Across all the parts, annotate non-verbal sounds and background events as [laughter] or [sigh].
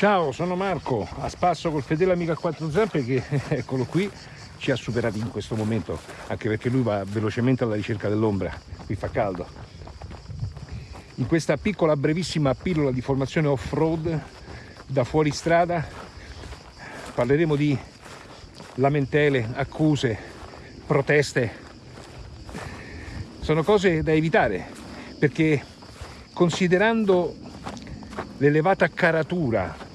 Ciao, sono Marco, a spasso col fedele amico a quattro zampe che, [laughs] eccolo qui, ci ha superati in questo momento, anche perché lui va velocemente alla ricerca dell'ombra, qui fa caldo. In questa piccola brevissima pillola di formazione off-road da fuori strada parleremo di lamentele, accuse, proteste. Sono cose da evitare perché considerando l'elevata caratura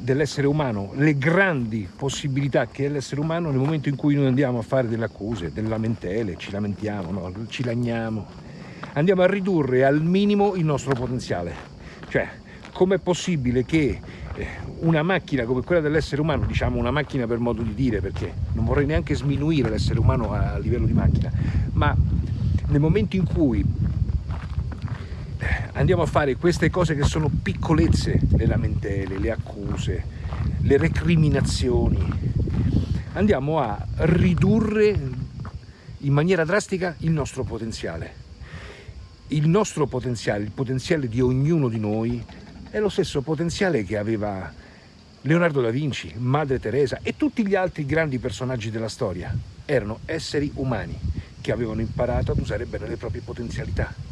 dell'essere umano, le grandi possibilità che è l'essere umano nel momento in cui noi andiamo a fare delle accuse, delle lamentele, ci lamentiamo, no? ci lagniamo, andiamo a ridurre al minimo il nostro potenziale. Cioè, com'è possibile che eh, una macchina come quella dell'essere umano, diciamo una macchina per modo di dire, perché non vorrei neanche sminuire l'essere umano a livello di macchina, ma nel momento in cui andiamo a fare queste cose che sono piccolezze, le lamentele, le accuse, le recriminazioni, andiamo a ridurre in maniera drastica il nostro potenziale. Il nostro potenziale, il potenziale di ognuno di noi è lo stesso potenziale che aveva Leonardo da Vinci, Madre Teresa e tutti gli altri grandi personaggi della storia. Erano esseri umani che avevano imparato ad usare bene le proprie potenzialità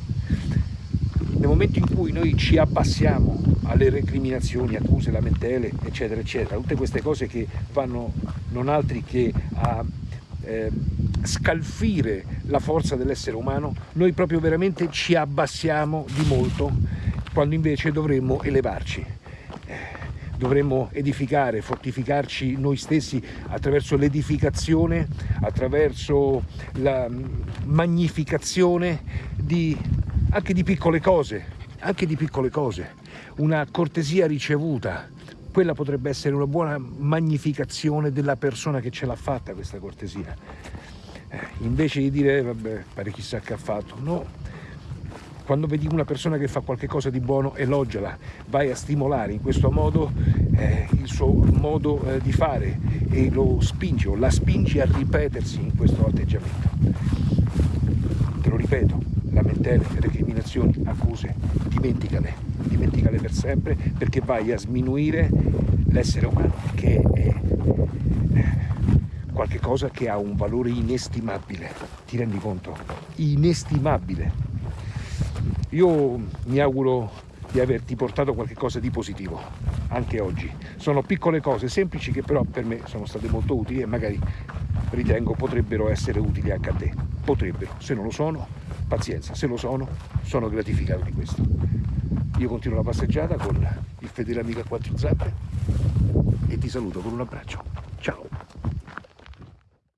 nel momento in cui noi ci abbassiamo alle recriminazioni, accuse, lamentele, eccetera, eccetera, tutte queste cose che vanno non altri che a eh, scalfire la forza dell'essere umano, noi proprio veramente ci abbassiamo di molto, quando invece dovremmo elevarci. Eh, dovremmo edificare, fortificarci noi stessi attraverso l'edificazione, attraverso la magnificazione di anche di piccole cose, anche di piccole cose, una cortesia ricevuta, quella potrebbe essere una buona magnificazione della persona che ce l'ha fatta questa cortesia. Eh, invece di dire, vabbè, pare chissà che ha fatto, no, quando vedi una persona che fa qualcosa di buono, elogiala, vai a stimolare in questo modo eh, il suo modo eh, di fare e lo spingi o la spingi a ripetersi in questo atteggiamento. Te lo ripeto, lamentele, recriminazioni, accuse, dimenticale, dimenticale per sempre perché vai a sminuire l'essere umano che è eh, qualche cosa che ha un valore inestimabile, ti rendi conto? Inestimabile. Io mi auguro di averti portato qualcosa di positivo anche oggi. Sono piccole cose semplici che però per me sono state molto utili e magari ritengo potrebbero essere utili anche a te. Potrebbero, se non lo sono pazienza, se lo sono, sono gratificato di questo. Io continuo la passeggiata con il fedele amico a quattro zampe e ti saluto con un abbraccio. Ciao!